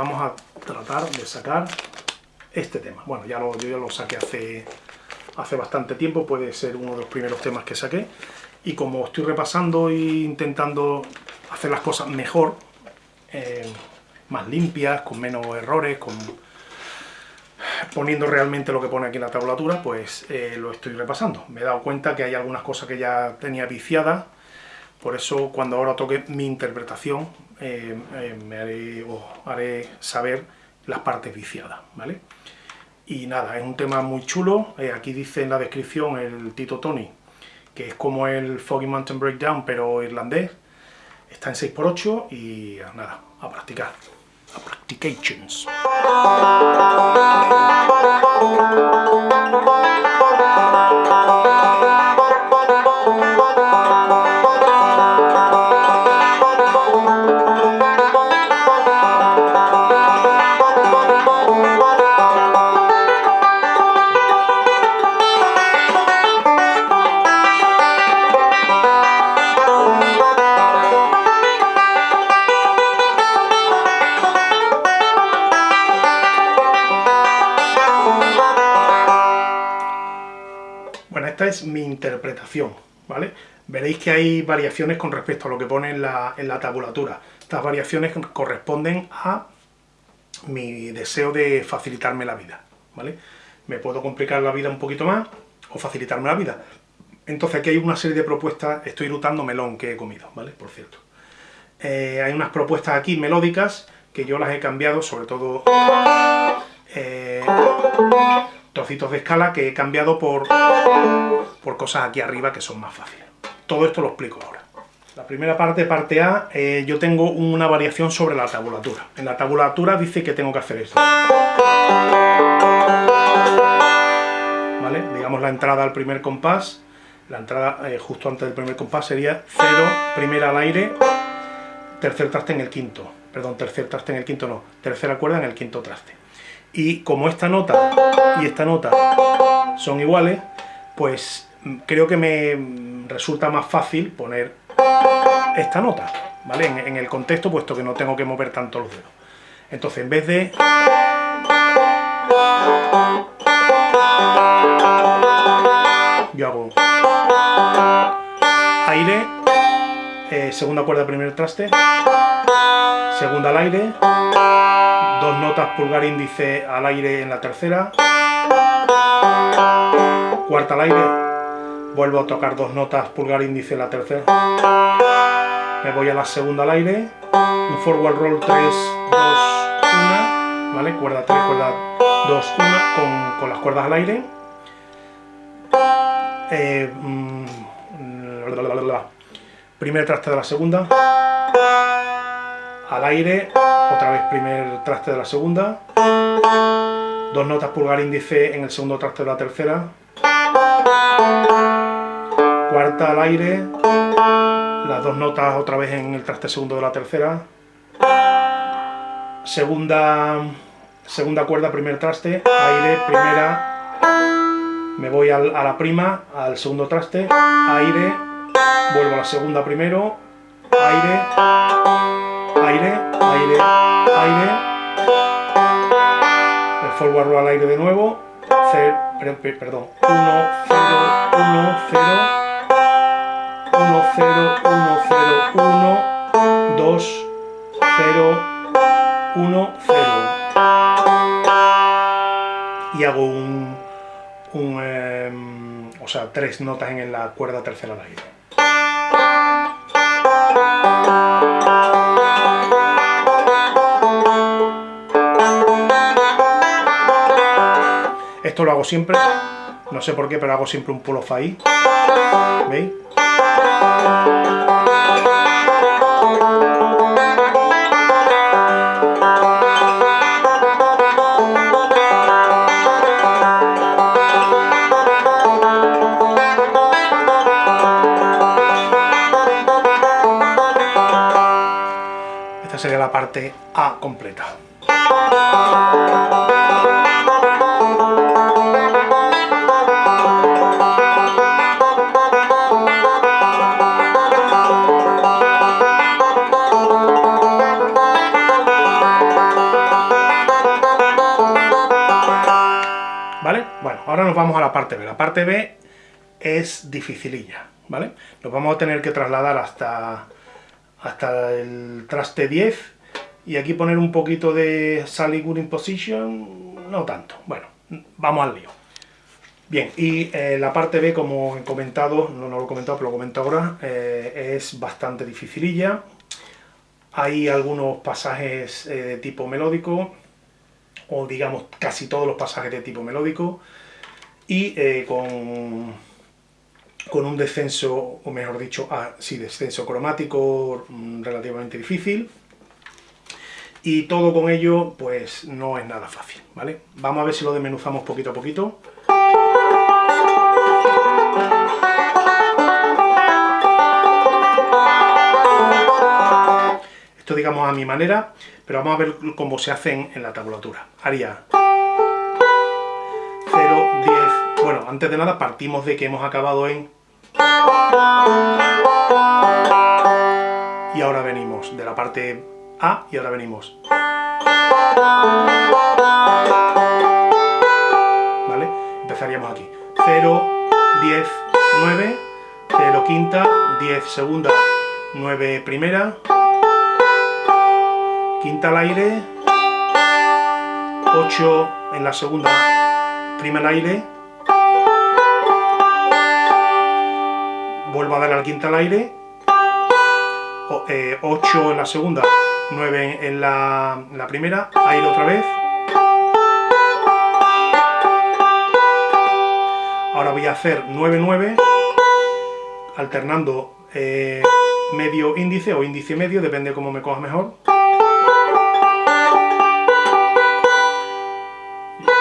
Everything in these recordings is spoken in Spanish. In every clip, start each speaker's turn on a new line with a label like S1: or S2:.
S1: vamos a tratar de sacar este tema. Bueno, ya lo, yo ya lo saqué hace, hace bastante tiempo, puede ser uno de los primeros temas que saqué, y como estoy repasando e intentando hacer las cosas mejor, eh, más limpias, con menos errores, con poniendo realmente lo que pone aquí en la tablatura, pues eh, lo estoy repasando. Me he dado cuenta que hay algunas cosas que ya tenía viciadas, por eso cuando ahora toque mi interpretación, eh, eh, me haré, haré saber las partes viciadas, ¿vale? Y nada, es un tema muy chulo, aquí dice en la descripción el Tito Tony, que es como el Foggy Mountain Breakdown, pero irlandés, está en 6x8 y nada, a practicar. practications. Interpretación, ¿vale? Veréis que hay variaciones con respecto a lo que pone en la, tabulatura. Estas variaciones corresponden a mi deseo de facilitarme la vida, ¿vale? Me puedo complicar la vida un poquito más o facilitarme la vida. Entonces aquí hay una serie de propuestas, estoy rutando melón que he comido, ¿vale? Por cierto. Eh, hay unas propuestas aquí melódicas que yo las he cambiado, sobre todo... Eh, trocitos de escala que he cambiado por, por cosas aquí arriba que son más fáciles. Todo esto lo explico ahora. La primera parte, parte A, eh, yo tengo una variación sobre la tabulatura. En la tabulatura dice que tengo que hacer esto. ¿Vale? Digamos la entrada al primer compás, la entrada eh, justo antes del primer compás sería 0, primera al aire, tercer traste en el quinto. Perdón, tercer traste en el quinto no, tercera cuerda en el quinto traste. Y como esta nota y esta nota son iguales, pues mm, creo que me resulta más fácil poner esta nota, ¿vale? En, el contexto, puesto que no tengo que mover tanto los dedos. Entonces, en vez de... Yo hago... Aire, eh, segunda cuerda, primer traste, segunda al aire, dos notas pulgar índice al aire en la tercera, cuarta al aire, vuelvo a tocar dos notas pulgar índice en la tercera, me voy a la segunda al aire, un forward roll 3, 2, 1, ¿vale? Cuerda 3, cuerda 2, 1, con, con las cuerdas al aire. Eh, mm, primer traste de la segunda, al aire, otra vez primer traste de la segunda, dos notas pulgar índice en el segundo traste de la tercera, cuarta al aire, las dos notas otra vez en el traste segundo de la tercera, segunda, segunda cuerda, primer traste, aire, primera, me voy a la prima, al segundo traste, aire, vuelvo a la segunda primero, aire, aire, aire, el forward roll al aire de nuevo, perdón, 1, 0, 1, 0, 1, 0, 1, 0, 1, 2, 0, 1, 0. Y hago un, un eh, o sea, tres notas en la cuerda tercera al aire. Esto lo hago siempre, no sé por qué, pero hago siempre un pull off ahí. ¿Veis? Esta sería la parte A completa. Nos vamos a la parte B. La parte B es dificililla, ¿vale? Nos vamos a tener que trasladar hasta, hasta el traste 10 y aquí poner un poquito de Sally Good Position, no tanto. Bueno, vamos al lío. Bien, y eh, la parte B, como he comentado, no, lo he comentado, pero lo comento ahora, eh, es bastante dificililla. Hay algunos pasajes eh, de tipo melódico, o digamos casi todos los pasajes de tipo melódico, y con, con un descenso, o mejor dicho, ah, sí, descenso cromático mm, relativamente difícil. Y todo con ello, pues no es nada fácil, ¿vale? Vamos a ver si lo desmenuzamos poquito a poquito. Esto digamos a mi manera, pero vamos a ver cómo se hacen en la tabulatura. Haría Bueno, antes de nada partimos de que hemos acabado en... Y ahora venimos de la parte A y ahora venimos... ¿Vale? Empezaríamos aquí. 0, 10, 9, 0 quinta, 10 segunda, 9 primera, quinta al aire, 8 en la segunda, prima al aire, vuelvo a dar al quinta al aire, 8 eh, en la segunda, 9 en la, la primera, aire otra vez, Ahora voy a hacer 9-9, alternando eh, medio índice o índice medio, depende de cómo me coja mejor.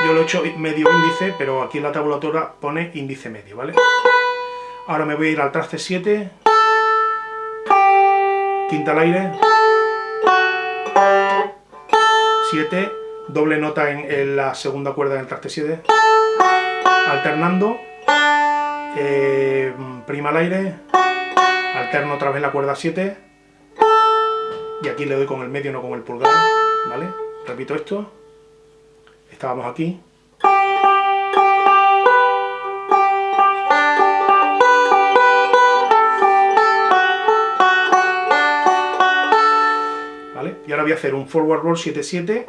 S1: Yo lo he hecho medio índice, pero aquí en la tabulatura pone índice medio, ¿vale? Ahora me voy a ir al traste 7, quinta al aire, 7, doble nota en, la segunda cuerda del traste 7, alternando, eh, prima al aire, alterno otra vez la cuerda 7, y aquí le doy con el medio, no con el pulgar, ¿vale? Repito esto, estábamos aquí, Y ahora voy a hacer un forward roll 7-7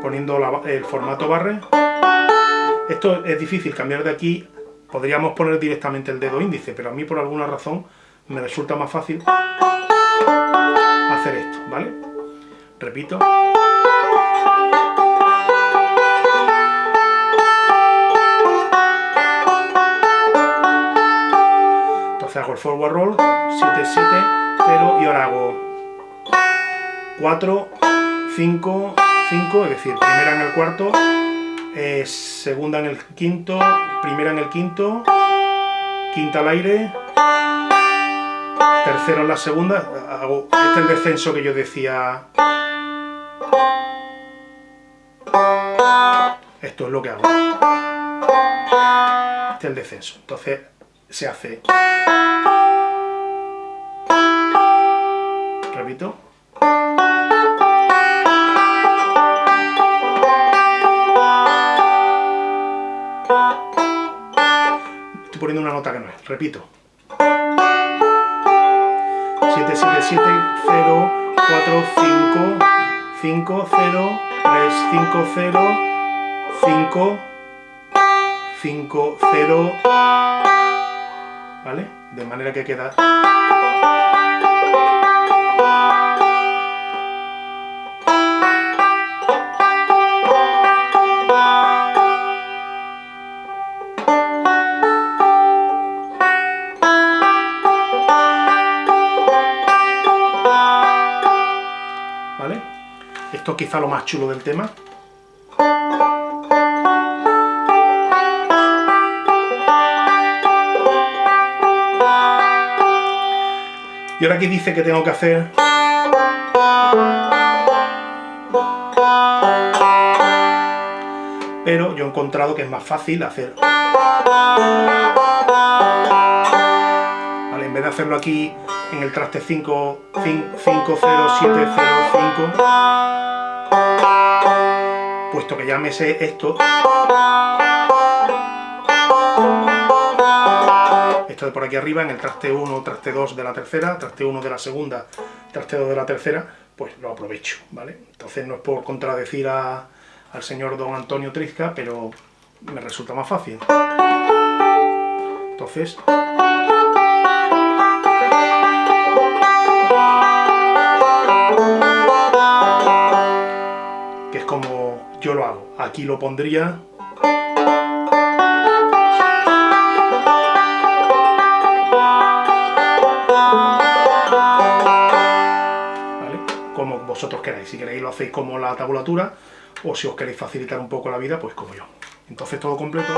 S1: poniendo el formato barre esto es difícil cambiar de aquí, podríamos poner directamente el dedo índice, pero a mí por alguna razón me resulta más fácil hacer esto, ¿vale? Repito. Entonces hago el forward roll, 7, 7, 0 y ahora hago 4, 5, 5, es decir, primera en el cuarto, eh, segunda en el quinto, primera en el quinto, quinta al aire, tercero en la segunda, hago, este es el descenso que yo decía, esto es lo que hago, este es el descenso, entonces se hace, repito, poniendo una nota que no es. Repito. 7, 7, 7, 0, 4, 5, 5, 0, 3, 5, 0, 5, 5, 0, ¿vale? De manera que queda... quizá lo más chulo del tema. Y ahora aquí dice que tengo que hacer... Pero yo he encontrado que es más fácil hacer... Vale, en vez de hacerlo aquí en el traste 5, 5, 5 0, 7, 0, 5 llámese esto. Esto de por aquí arriba, en el traste 1, traste 2 de la tercera, traste 1 de la segunda, traste 2 de la tercera, pues lo aprovecho, ¿vale? Entonces no es por contradecir al señor don Antonio Trizca, pero me resulta más fácil. Entonces... Aquí lo pondría... ¿Vale? Como vosotros queráis. Si queréis lo hacéis como la tabulatura, o si os queréis facilitar un poco la vida, pues como yo. Entonces todo completo.